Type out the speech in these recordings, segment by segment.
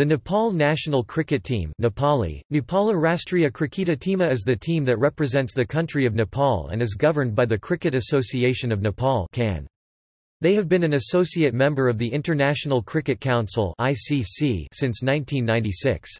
The Nepal national cricket team Nepali, Nepala Rastriya Kriketa Tima is the team that represents the country of Nepal and is governed by the Cricket Association of Nepal CAN. They have been an associate member of the International Cricket Council (ICC) since 1996.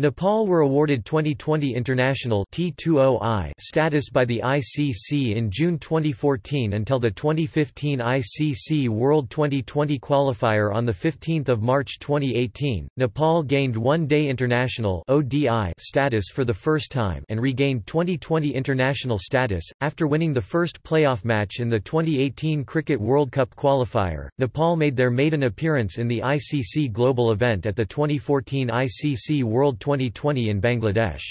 Nepal were awarded 2020 International T20I status by the ICC in June 2014 until the 2015 ICC World 2020 qualifier on 15 March 2018. Nepal gained One-Day International ODI status for the first time and regained 2020 international status, after winning the first playoff match in the 2018 Cricket World Cup qualifier. Nepal made their maiden appearance in the ICC Global event at the 2014 ICC World 2020 in Bangladesh.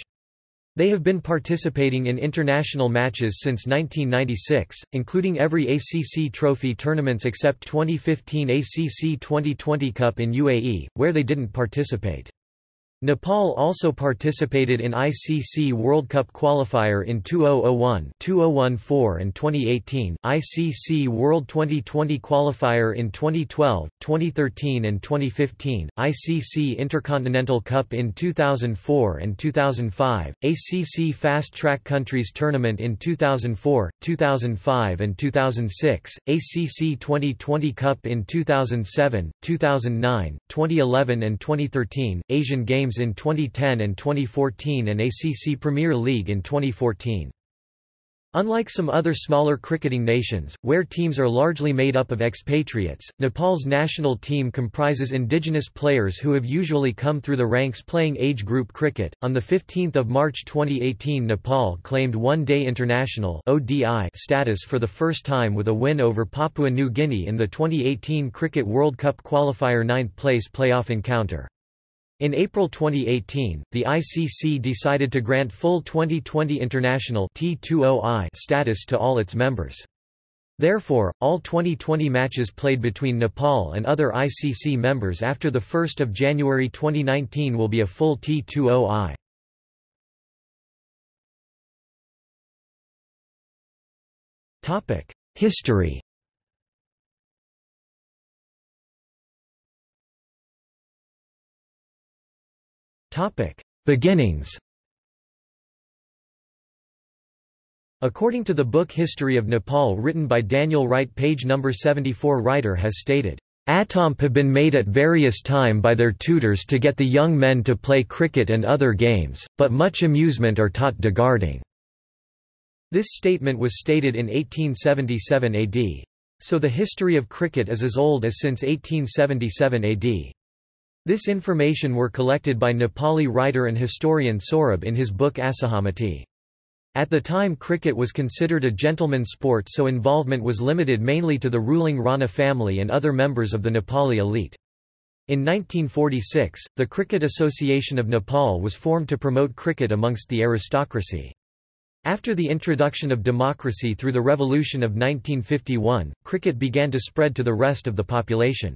They have been participating in international matches since 1996, including every ACC trophy tournaments except 2015 ACC 2020 Cup in UAE, where they didn't participate. Nepal also participated in ICC World Cup qualifier in 2001, 2014 and 2018, ICC World 2020 qualifier in 2012, 2013 and 2015, ICC Intercontinental Cup in 2004 and 2005, ACC Fast Track Countries Tournament in 2004, 2005 and 2006, ACC 2020 Cup in 2007, 2009, 2011 and 2013, Asian Games Games in 2010 and 2014 and ACC Premier League in 2014. Unlike some other smaller cricketing nations, where teams are largely made up of expatriates, Nepal's national team comprises indigenous players who have usually come through the ranks playing age group cricket. On the 15th of March 2018, Nepal claimed one-day international (ODI) status for the first time with a win over Papua New Guinea in the 2018 Cricket World Cup qualifier ninth-place playoff encounter. In April 2018, the ICC decided to grant full 2020 international T20I status to all its members. Therefore, all 2020 matches played between Nepal and other ICC members after 1 January 2019 will be a full T20I. History Beginnings According to the book History of Nepal written by Daniel Wright page number 74 writer has stated, Attomp have been made at various time by their tutors to get the young men to play cricket and other games, but much amusement are taught degarding." This statement was stated in 1877 AD. So the history of cricket is as old as since 1877 AD. This information were collected by Nepali writer and historian Saurabh in his book Asahamati. At the time cricket was considered a gentleman's sport so involvement was limited mainly to the ruling Rana family and other members of the Nepali elite. In 1946, the Cricket Association of Nepal was formed to promote cricket amongst the aristocracy. After the introduction of democracy through the revolution of 1951, cricket began to spread to the rest of the population.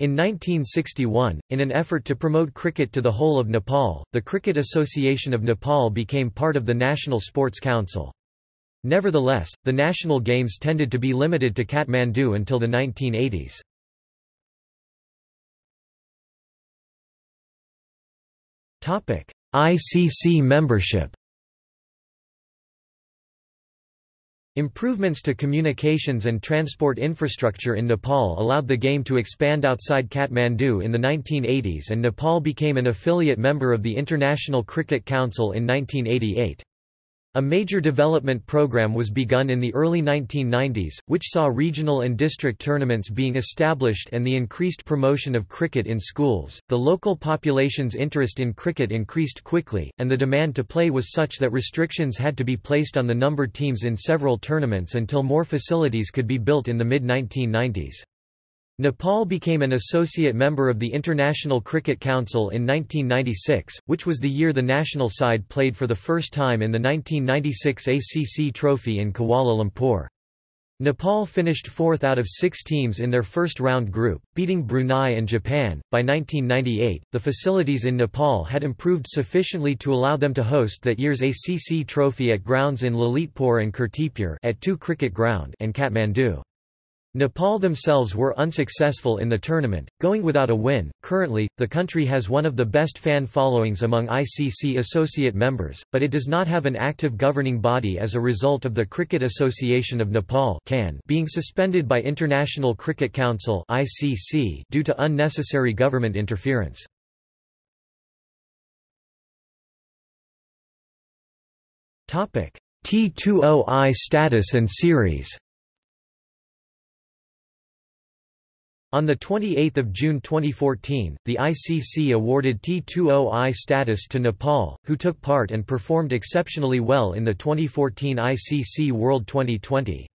In 1961, in an effort to promote cricket to the whole of Nepal, the Cricket Association of Nepal became part of the National Sports Council. Nevertheless, the national games tended to be limited to Kathmandu until the 1980s. ICC membership Improvements to communications and transport infrastructure in Nepal allowed the game to expand outside Kathmandu in the 1980s and Nepal became an affiliate member of the International Cricket Council in 1988. A major development program was begun in the early 1990s, which saw regional and district tournaments being established and the increased promotion of cricket in schools. The local population's interest in cricket increased quickly, and the demand to play was such that restrictions had to be placed on the numbered teams in several tournaments until more facilities could be built in the mid 1990s. Nepal became an associate member of the International Cricket Council in 1996, which was the year the national side played for the first time in the 1996 ACC Trophy in Kuala Lumpur. Nepal finished fourth out of six teams in their first round group, beating Brunei and Japan. By 1998, the facilities in Nepal had improved sufficiently to allow them to host that year's ACC Trophy at grounds in Lalitpur and Kirtipur at TU cricket ground and Kathmandu. Nepal themselves were unsuccessful in the tournament, going without a win. Currently, the country has one of the best fan followings among ICC associate members, but it does not have an active governing body as a result of the Cricket Association of Nepal being suspended by International Cricket Council (ICC) due to unnecessary government interference. Topic: T20I status and series. On 28 June 2014, the ICC awarded T20I status to Nepal, who took part and performed exceptionally well in the 2014 ICC World 2020.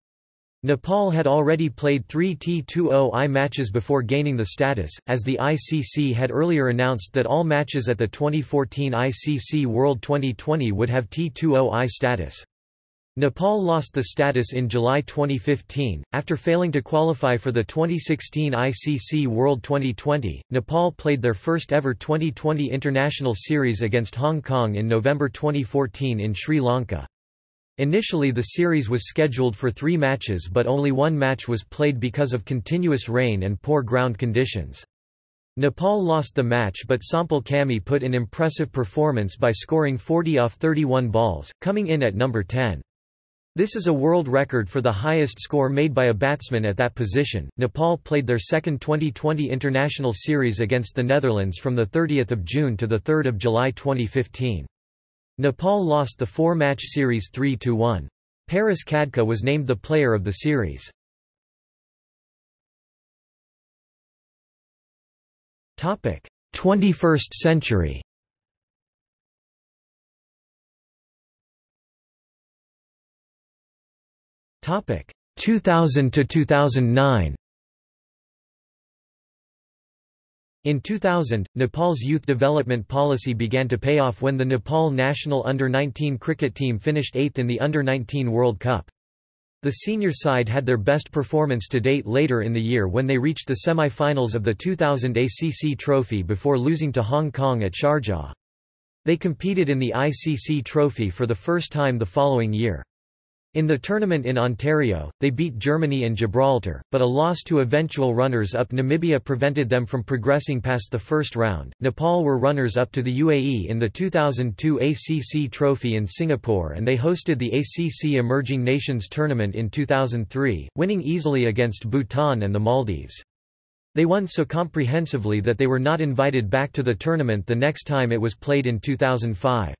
Nepal had already played three T20I matches before gaining the status, as the ICC had earlier announced that all matches at the 2014 ICC World 2020 would have T20I status. Nepal lost the status in July 2015, after failing to qualify for the 2016 ICC World 2020. Nepal played their first ever 2020 international series against Hong Kong in November 2014 in Sri Lanka. Initially the series was scheduled for three matches but only one match was played because of continuous rain and poor ground conditions. Nepal lost the match but Sompal Kami put in impressive performance by scoring 40 off 31 balls, coming in at number 10. This is a world record for the highest score made by a batsman at that position. Nepal played their second 2020 international series against the Netherlands from the 30th of June to the 3rd of July 2015. Nepal lost the four-match series 3-1. Paras Khadka was named the player of the series. Topic: 21st century. Topic 2000 to 2009. In 2000, Nepal's youth development policy began to pay off when the Nepal national under-19 cricket team finished 8th in the Under-19 World Cup. The senior side had their best performance to date later in the year when they reached the semi-finals of the 2000 ACC Trophy before losing to Hong Kong at Sharjah. They competed in the ICC Trophy for the first time the following year. In the tournament in Ontario, they beat Germany and Gibraltar, but a loss to eventual runners-up Namibia prevented them from progressing past the first round. Nepal were runners-up to the UAE in the 2002 ACC Trophy in Singapore and they hosted the ACC Emerging Nations Tournament in 2003, winning easily against Bhutan and the Maldives. They won so comprehensively that they were not invited back to the tournament the next time it was played in 2005.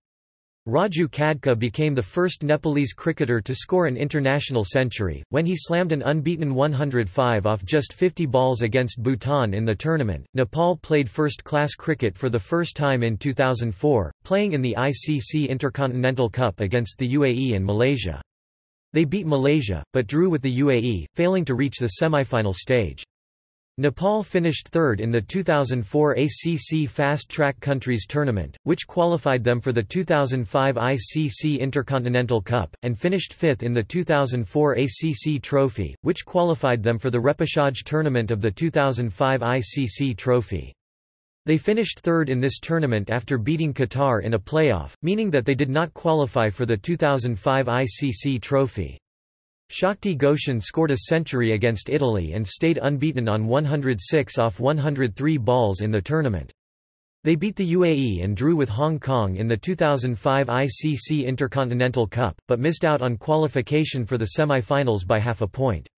Raju Khadka became the first Nepalese cricketer to score an international century, when he slammed an unbeaten 105 off just 50 balls against Bhutan in the tournament. Nepal played first class cricket for the first time in 2004, playing in the ICC Intercontinental Cup against the UAE and Malaysia. They beat Malaysia, but drew with the UAE, failing to reach the semi-final stage. Nepal finished third in the 2004 ACC Fast Track Countries Tournament, which qualified them for the 2005 ICC Intercontinental Cup, and finished fifth in the 2004 ACC Trophy, which qualified them for the repechage tournament of the 2005 ICC Trophy. They finished third in this tournament after beating Qatar in a playoff, meaning that they did not qualify for the 2005 ICC Trophy. Shakti Gauchan scored a century against Italy and stayed unbeaten on 106 off 103 balls in the tournament. They beat the UAE and drew with Hong Kong in the 2005 ICC Intercontinental Cup, but missed out on qualification for the semi-finals by half a point.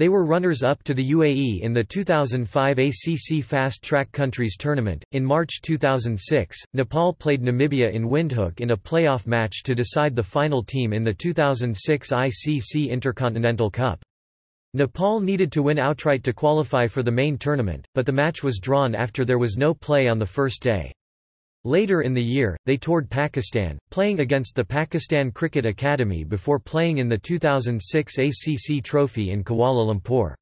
They were runners-up to the UAE in the 2005 ACC Fast Track Countries Tournament. In March 2006, Nepal played Namibia in Windhoek in a playoff match to decide the final team in the 2006 ICC Intercontinental Cup. Nepal needed to win outright to qualify for the main tournament, but the match was drawn after there was no play on the first day. Later in the year, they toured Pakistan, playing against the Pakistan Cricket Academy before playing in the 2006 ACC Trophy in Kuala Lumpur.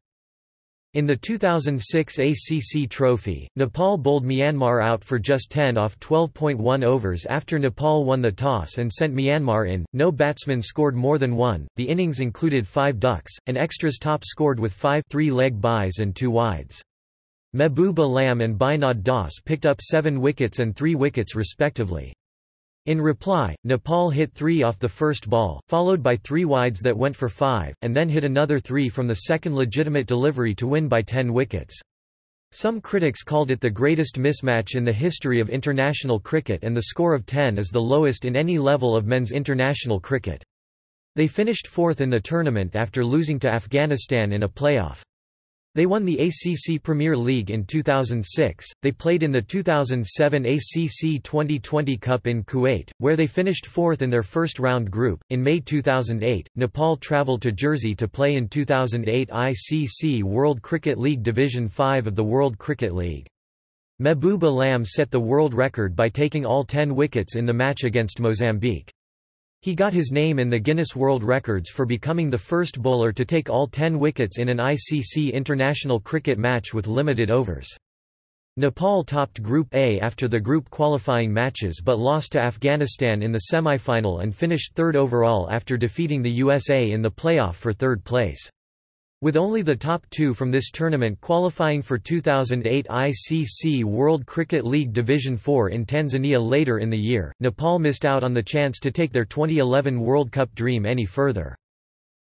In the 2006 ACC Trophy, Nepal bowled Myanmar out for just 10 off 12.1 overs after Nepal won the toss and sent Myanmar in. No batsman scored more than one. The innings included five ducks, and extras top scored with five three-leg byes and two wides. Mehboob Alam and Binod Das picked up seven wickets and three wickets respectively. In reply, Nepal hit three off the first ball, followed by three wides that went for five, and then hit another three from the second legitimate delivery to win by ten wickets. Some critics called it the greatest mismatch in the history of international cricket and the score of 10 is the lowest in any level of men's international cricket. They finished fourth in the tournament after losing to Afghanistan in a playoff. They won the ACC Premier League in 2006. They played in the 2007 ACC 2020 Cup in Kuwait, where they finished fourth in their first round group. In May 2008, Nepal travelled to Jersey to play in 2008 ICC World Cricket League Division 5 of the World Cricket League. Mehboob Alam set the world record by taking all 10 wickets in the match against Mozambique. He got his name in the Guinness World Records for becoming the first bowler to take all 10 wickets in an ICC international cricket match with limited overs. Nepal topped Group A after the group qualifying matches but lost to Afghanistan in the semi-final and finished third overall after defeating the USA in the playoff for third place. With only the top two from this tournament qualifying for 2008 ICC World Cricket League Division 4 in Tanzania later in the year, Nepal missed out on the chance to take their 2011 World Cup dream any further.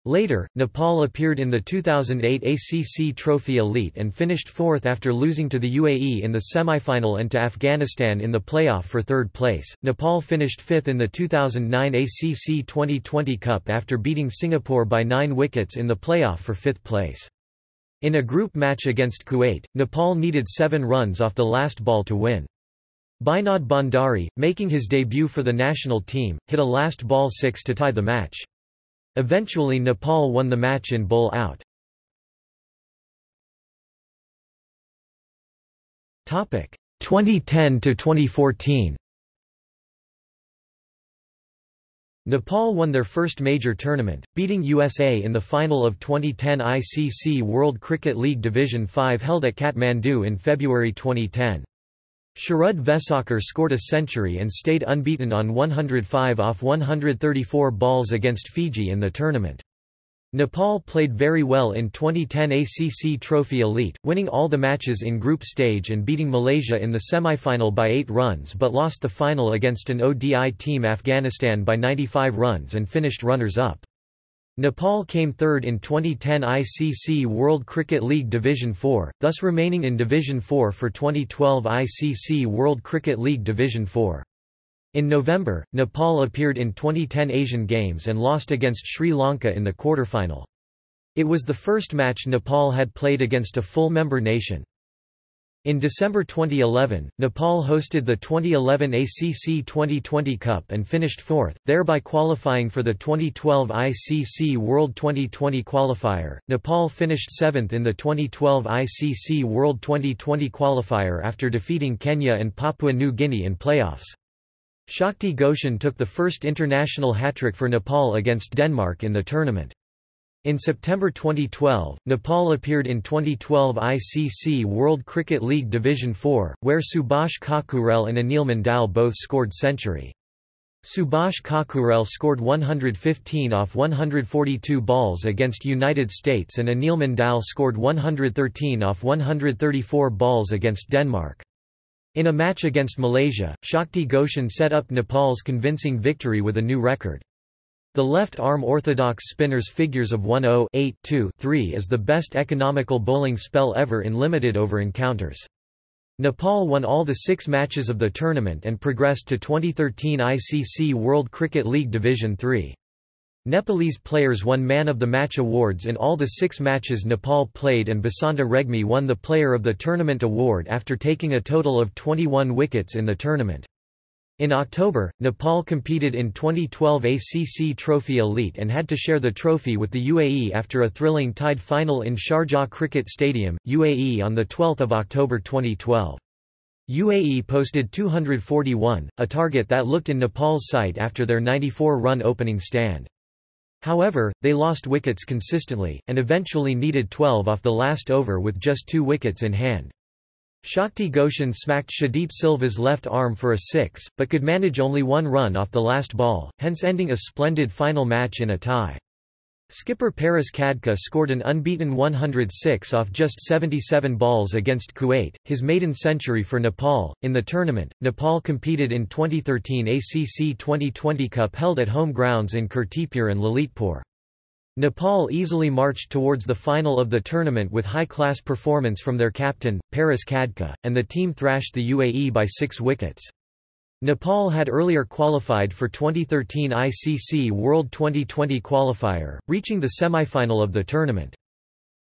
Later, Nepal appeared in the 2008 ACC Trophy Elite and finished fourth after losing to the UAE in the semi-final and to Afghanistan in the playoff for third place. Nepal finished fifth in the 2009 ACC 2020 Cup after beating Singapore by nine wickets in the playoff for fifth place. In a group match against Kuwait, Nepal needed seven runs off the last ball to win. Binod Bhandari, making his debut for the national team, hit a last ball six to tie the match. Eventually Nepal won the match in bowl out. Topic 2010 to 2014. Nepal won their first major tournament, beating USA in the final of 2010 ICC World Cricket League Division 5 held at Kathmandu in February 2010. Sharad Vesawkar scored a century and stayed unbeaten on 105 off 134 balls against Fiji in the tournament. Nepal played very well in 2010 ACC Trophy Elite, winning all the matches in group stage and beating Malaysia in the semi-final by 8 runs but lost the final against an ODI team Afghanistan by 95 runs and finished runners-up. Nepal came third in 2010 ICC World Cricket League Division 4, thus remaining in Division 4 for 2012 ICC World Cricket League Division 4. In November, Nepal appeared in 2010 Asian Games and lost against Sri Lanka in the quarterfinal. It was the first match Nepal had played against a full member nation. In December 2011, Nepal hosted the 2011 ACC 2020 Cup and finished fourth, thereby qualifying for the 2012 ICC World 2020 qualifier. Nepal finished seventh in the 2012 ICC World 2020 qualifier after defeating Kenya and Papua New Guinea in playoffs. Shakti Gauchan took the first international hat-trick for Nepal against Denmark in the tournament. In September 2012, Nepal appeared in 2012 ICC World Cricket League Division 4, where Subhash Khakurel and Anil Mandal both scored century. Subhash Khakurel scored 115 off 142 balls against United States and Anil Mandal scored 113 off 134 balls against Denmark. In a match against Malaysia, Shakti Gauchan set up Nepal's convincing victory with a new record. The left-arm orthodox spinner's figures of 1-0 8-2-3 is the best economical bowling spell ever in limited over encounters. Nepal won all the six matches of the tournament and progressed to 2013 ICC World Cricket League Division 3. Nepalese players won Man of the Match awards in all the six matches Nepal played and Basanta Regmi won the Player of the Tournament award after taking a total of 21 wickets in the tournament. In October, Nepal competed in 2012 ACC Trophy Elite and had to share the trophy with the UAE after a thrilling tied final in Sharjah Cricket Stadium, UAE on 12 October 2012. UAE posted 241, a target that looked in Nepal's sight after their 94-run opening stand. However, they lost wickets consistently, and eventually needed 12 off the last over with just two wickets in hand. Shakti Gauchan smacked Shadeep Silva's left arm for a six, but could manage only one run off the last ball, hence ending a splendid final match in a tie. Skipper Paras Khadka scored an unbeaten 106 off just 77 balls against Kuwait, his maiden century for Nepal. In the tournament, Nepal competed in 2013 ACC 2020 Cup held at home grounds in Kirtipur and Lalitpur. Nepal easily marched towards the final of the tournament with high-class performance from their captain, Paras Khadka, and the team thrashed the UAE by six wickets. Nepal had earlier qualified for 2013 ICC World 2020 qualifier, reaching the semi-final of the tournament.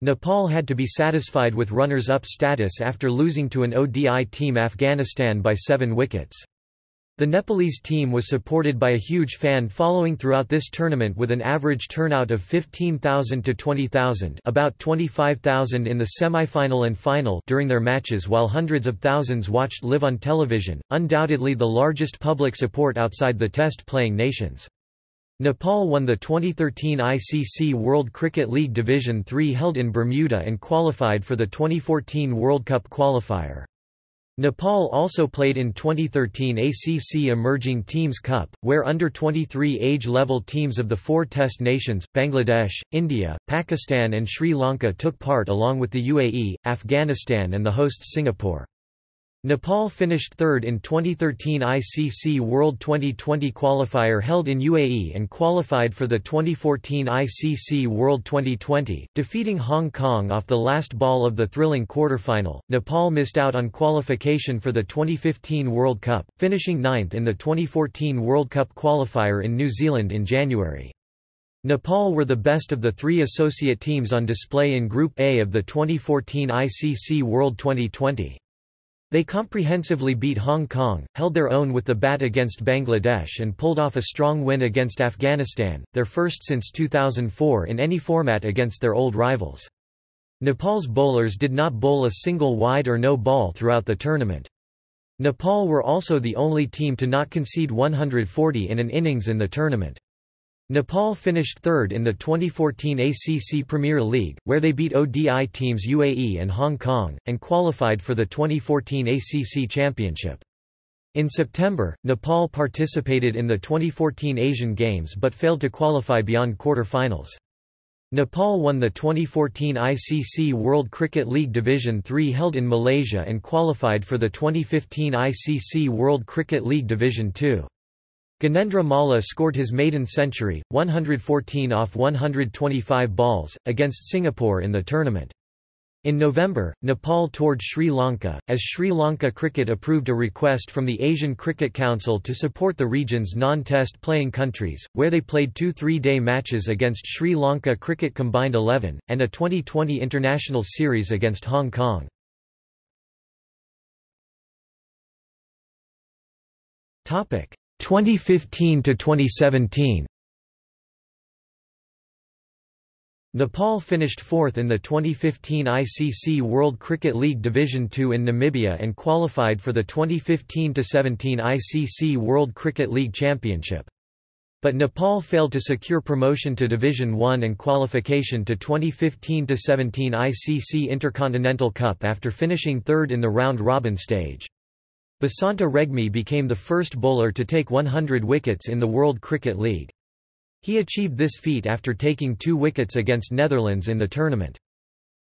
Nepal had to be satisfied with runners-up status after losing to an ODI team Afghanistan by seven wickets. The Nepalese team was supported by a huge fan following throughout this tournament with an average turnout of 15,000 to 20,000 about 25,000 in the semi-final and final during their matches while hundreds of thousands watched live on television, undoubtedly the largest public support outside the test-playing nations. Nepal won the 2013 ICC World Cricket League Division III held in Bermuda and qualified for the 2014 World Cup qualifier. Nepal also played in 2013 ACC Emerging Teams Cup, where under-23 age-level teams of the four test nations, Bangladesh, India, Pakistan and Sri Lanka took part along with the UAE, Afghanistan and the hosts Singapore. Nepal finished third in 2013 ICC World 2020 qualifier held in UAE and qualified for the 2014 ICC World 2020, defeating Hong Kong off the last ball of the thrilling quarterfinal. Nepal missed out on qualification for the 2015 World Cup, finishing ninth in the 2014 World Cup qualifier in New Zealand in January. Nepal were the best of the three associate teams on display in Group A of the 2014 ICC World 2020. They comprehensively beat Hong Kong, held their own with the bat against Bangladesh and pulled off a strong win against Afghanistan, their first since 2004 in any format against their old rivals. Nepal's bowlers did not bowl a single wide or no ball throughout the tournament. Nepal were also the only team to not concede 140 in an innings in the tournament. Nepal finished third in the 2014 ACC Premier League, where they beat ODI teams UAE and Hong Kong, and qualified for the 2014 ACC Championship. In September, Nepal participated in the 2014 Asian Games but failed to qualify beyond quarter-finals. Nepal won the 2014 ICC World Cricket League Division 3 held in Malaysia and qualified for the 2015 ICC World Cricket League Division 2. Ganendra Malla scored his maiden century, 114 off 125 balls, against Singapore in the tournament. In November, Nepal toured Sri Lanka, as Sri Lanka Cricket approved a request from the Asian Cricket Council to support the region's non-test playing countries, where they played two three-day matches against Sri Lanka Cricket Combined 11, and a 2020 international series against Hong Kong. Topic: 2015 to 2017 Nepal finished fourth in the 2015 ICC World Cricket League Division II in Namibia and qualified for the 2015–17 ICC World Cricket League Championship. But Nepal failed to secure promotion to Division I and qualification to 2015–17 ICC Intercontinental Cup after finishing third in the round-robin stage. Basanta Regmi became the first bowler to take 100 wickets in the World Cricket League. He achieved this feat after taking two wickets against Netherlands in the tournament.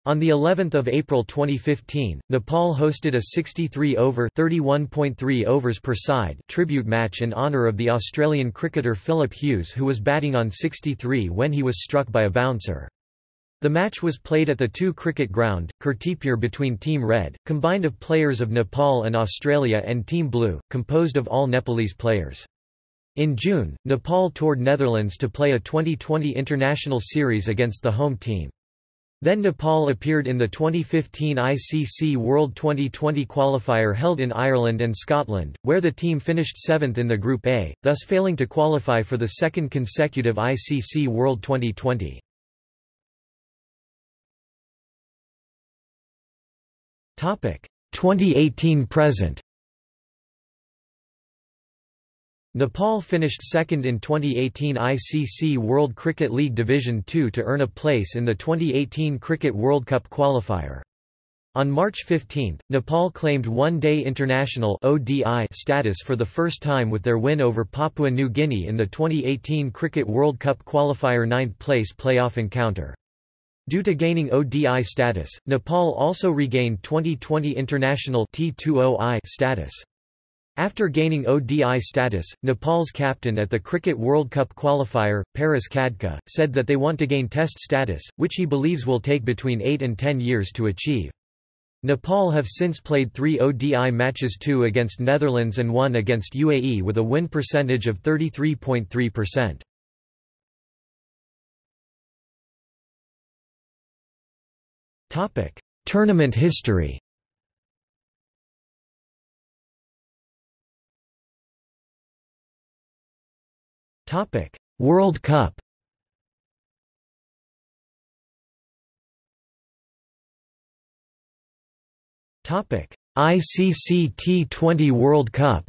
On the 11th of April 2015, Nepal hosted a 63-over (31.3 overs per side) tribute match in honour of the Australian cricketer Philip Hughes who was batting on 63 when he was struck by a bouncer. The match was played at the TU cricket ground, Kirtipur between Team Red, combined of players of Nepal and Australia and Team Blue, composed of all Nepalese players. In June, Nepal toured Netherlands to play a 2020 international series against the home team. Then Nepal appeared in the 2015 ICC World 2020 qualifier held in Ireland and Scotland, where the team finished seventh in the Group A, thus failing to qualify for the second consecutive ICC World 2020. Topic 2018 present. Nepal finished second in 2018 ICC World Cricket League Division II to earn a place in the 2018 Cricket World Cup qualifier. On March 15, Nepal claimed one-day international ODI status for the first time with their win over Papua New Guinea in the 2018 Cricket World Cup qualifier ninth-place playoff encounter. Due to gaining ODI status, Nepal also regained 2020 international T20I status. After gaining ODI status, Nepal's captain at the Cricket World Cup qualifier, Paras Khadka, said that they want to gain Test status, which he believes will take between 8 and 10 years to achieve. Nepal have since played three ODI matches two against Netherlands and one against UAE with a win percentage of 33.3%. Tournament history. Topic: World Cup. Topic: ICC T20 World Cup.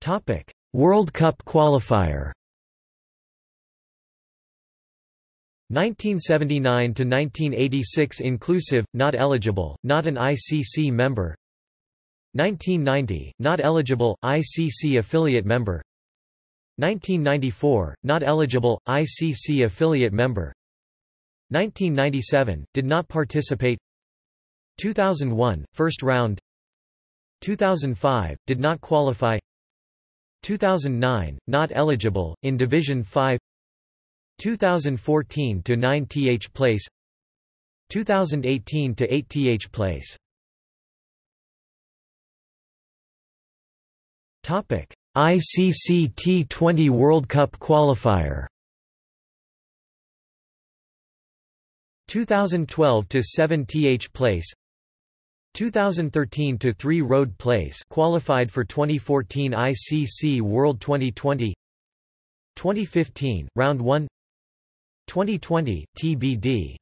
Topic: World Cup qualifier. 1979 to 1986 inclusive, not eligible, not an ICC member. 1990, not eligible, ICC affiliate member. 1994, not eligible, ICC affiliate member. 1997, did not participate. 2001, first round. 2005, did not qualify. 2009, not eligible, in Division 5 2014 to 9 th place. 2018 to 8 th place. Topic ICC T20 World Cup qualifier. 2012 to 7 th place 2013 to 3 road place qualified for 2014 ICC World 2020 2015 round 1 2020, TBD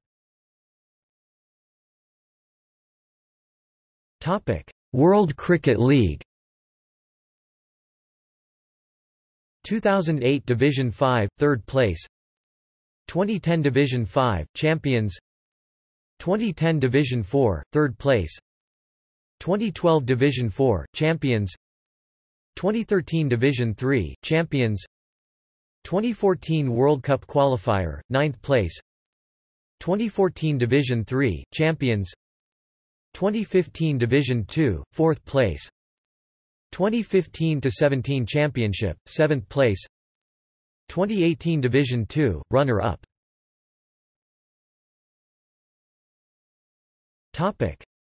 Topic World Cricket League. 2008 Division 5, third place. 2010 Division 5, champions. 2010 Division 4, third place 2012 Division 4, champions 2013 Division 3, champions 2014 World Cup qualifier, 9th place 2014 Division 3, champions 2015 Division 2, 4th place 2015-17 championship, 7th place 2018 Division 2, runner-up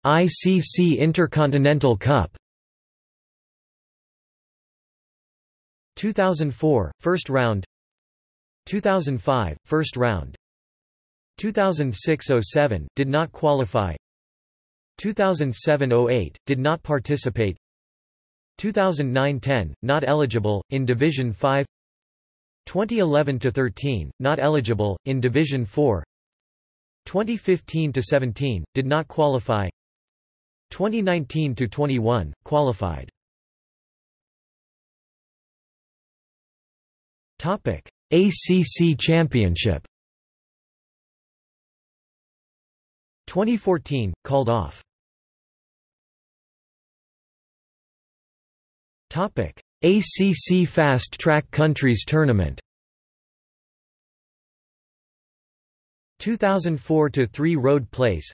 ICC Intercontinental Cup. 2004, first round. 2005, first round. 2006–07, did not qualify. 2007–08, did not participate. 2009–10, not eligible, in Division 5 2011–13, not eligible, in Division 4 2015–17, did not qualify 2019–21, qualified. Topic ACC Championship. 2014 called off. Topic ACC Fast Track Countries Tournament. 2004 to 3 Road Place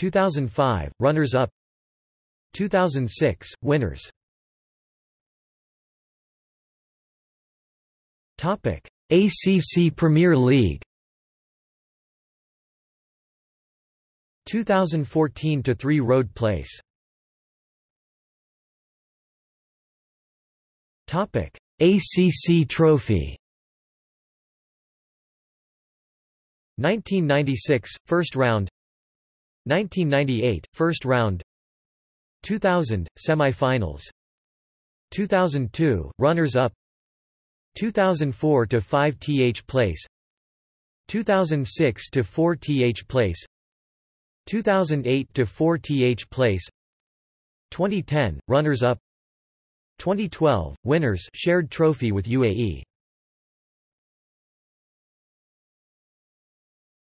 2005 runners up. 2006 winners. Topic: ACC Premier League. 2014 to 3 Road Place. Topic: ACC Trophy. 1996 first round 1998 first round. 2000 semifinals. 2002 runners up. 2004 to 5 th place. 2006 to 4 th place. 2008 to 4 th place. 2010 runners up. 2012 winners shared trophy with UAE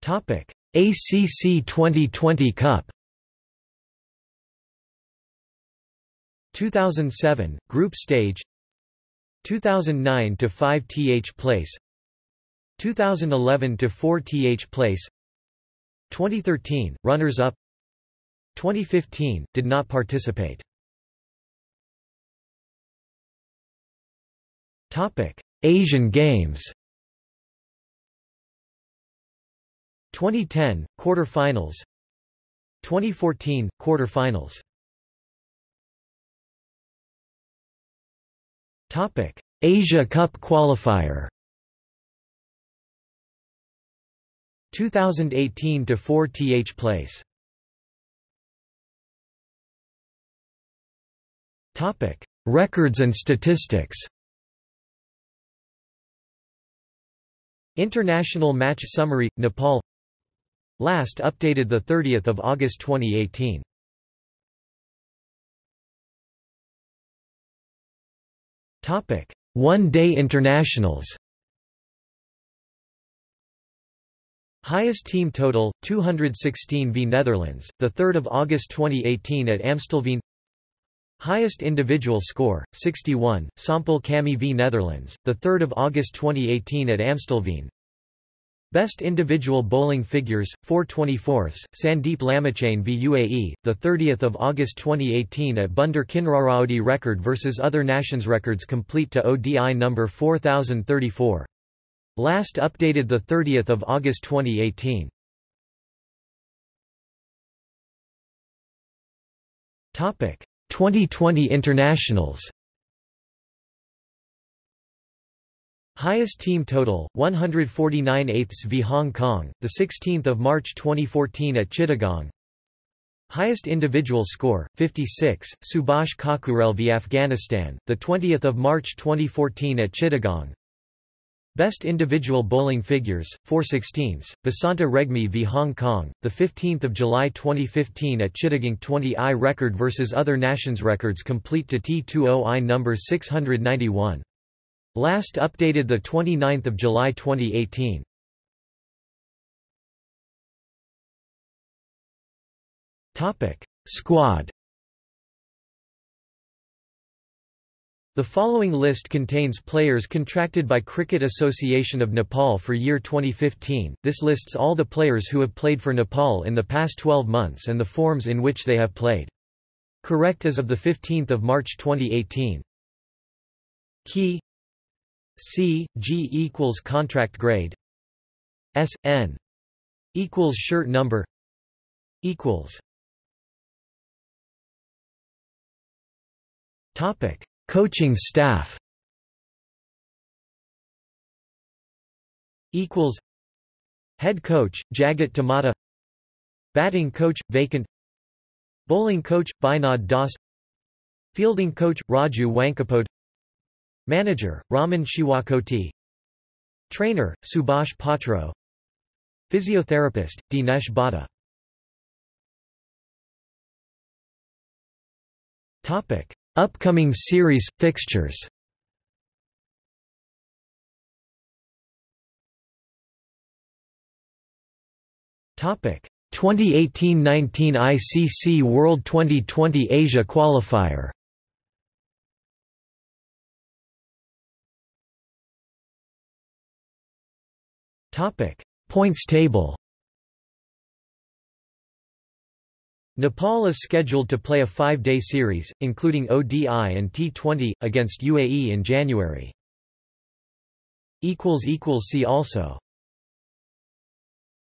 Topic: ACC 2020 Cup. 2007 Group Stage. 2009 to 5 th place. 2011 to 4 th place. 2013 runners up. 2015 did not participate. Topic Asian Games 2010 quarterfinals. 2014 quarterfinals. Topic Asia Cup qualifier. 2018 to 4 th place. Topic records and statistics. International match summary Nepal last updated the 30th of August 2018 topic one day internationals Highest team total 216 v Netherlands, the 3rd of August 2018 at Amstelveen. Highest individual score 61 Sompal Kami v Netherlands, the 3rd of August 2018 at Amstelveen. Best individual bowling figures 4/24 Sandeep Lamichhane v UAE, the 30th of August 2018 at Bunder Kinraraodi record versus other nations records complete to ODI number 4034. Last updated 30 August 2018. Topic 2020 internationals. Highest team total 149 eighths v Hong Kong, the 16th of March 2014 at Chittagong. Highest individual score 56 Subhash Khakurel v Afghanistan, the 20th of March 2014 at Chittagong. Best individual bowling figures, 4 16 Basanta Regmi v Hong Kong, 15 July 2015 at Chittagong 20i record versus other nations records complete to T20i number 691. Last updated 29 July 2018. Squad The following list contains players contracted by Cricket Association of Nepal for year 2015. This lists all the players who have played for Nepal in the past 12 months and the forms in which they have played. Correct as of the 15th of March 2018. Key C G equals contract grade S N equals shirt number equals Topic Coaching staff equals Head coach Jagat Tamata Batting coach vacant Bowling coach Binod Das Fielding coach Raju Wankapode Manager Raman Shiwakoti. Trainer Subhash Patro. Physiotherapist Dinesh Bhatta. Topic. Upcoming series fixtures. Topic. 2018-19 ICC World 2020 Asia qualifier. Topic Points table. Nepal is scheduled to play a five-day series, including ODI and T20, against UAE in January. See also